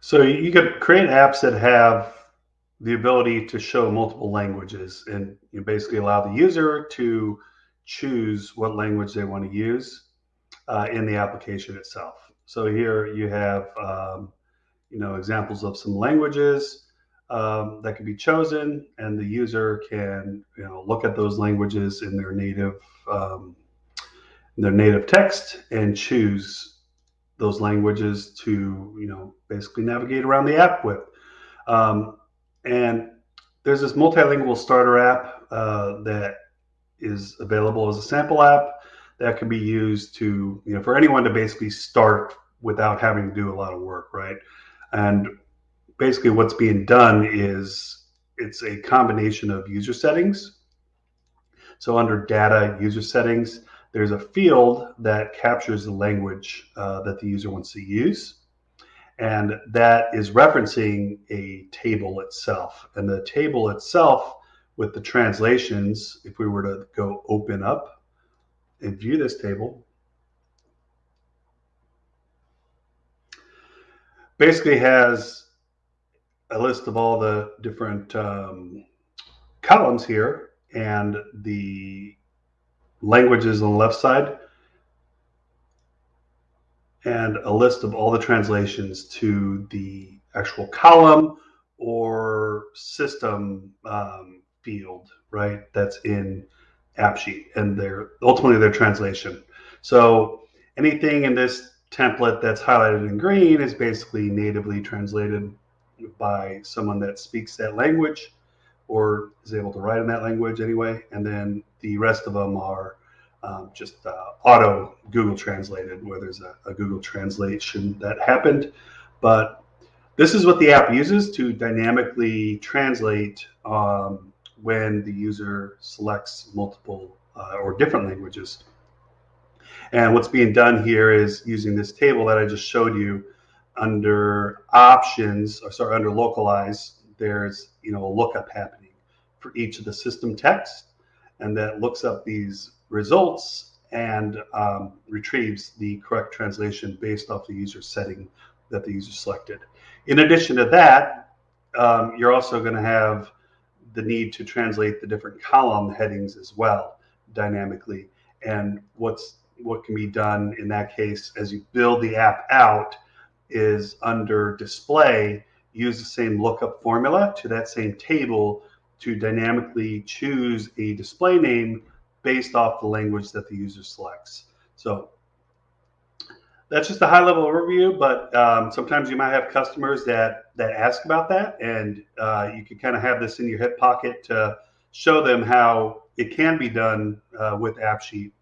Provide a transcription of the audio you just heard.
So you could create apps that have the ability to show multiple languages and you basically allow the user to choose what language they want to use uh, in the application itself. So here you have, um, you know, examples of some languages um, that can be chosen, and the user can, you know, look at those languages in their native, um, in their native text and choose those languages to, you know, basically navigate around the app with. Um, and there's this multilingual starter app uh, that is available as a sample app that can be used to, you know, for anyone to basically start without having to do a lot of work, right? And basically what's being done is it's a combination of user settings. So under data user settings, there's a field that captures the language uh, that the user wants to use. And that is referencing a table itself. And the table itself with the translations, if we were to go open up and view this table, basically has a list of all the different um, columns here and the languages on the left side and a list of all the translations to the actual column or system um, field, right? That's in AppSheet and their ultimately their translation. So anything in this template that's highlighted in green is basically natively translated by someone that speaks that language or is able to write in that language anyway. And then the rest of them are um, just uh, auto Google translated, where there's a, a, Google translation that happened. But this is what the app uses to dynamically translate um, when the user selects multiple uh, or different languages. And what's being done here is using this table that I just showed you under options, or sorry, under localize, there's you know a lookup happening for each of the system text, and that looks up these results and um, retrieves the correct translation based off the user setting that the user selected. In addition to that, um, you're also going to have the need to translate the different column headings as well dynamically. And what's what can be done in that case as you build the app out is under display, use the same lookup formula to that same table to dynamically choose a display name based off the language that the user selects. So that's just a high level overview, but um, sometimes you might have customers that, that ask about that and uh, you can kind of have this in your hip pocket to show them how it can be done uh, with AppSheet.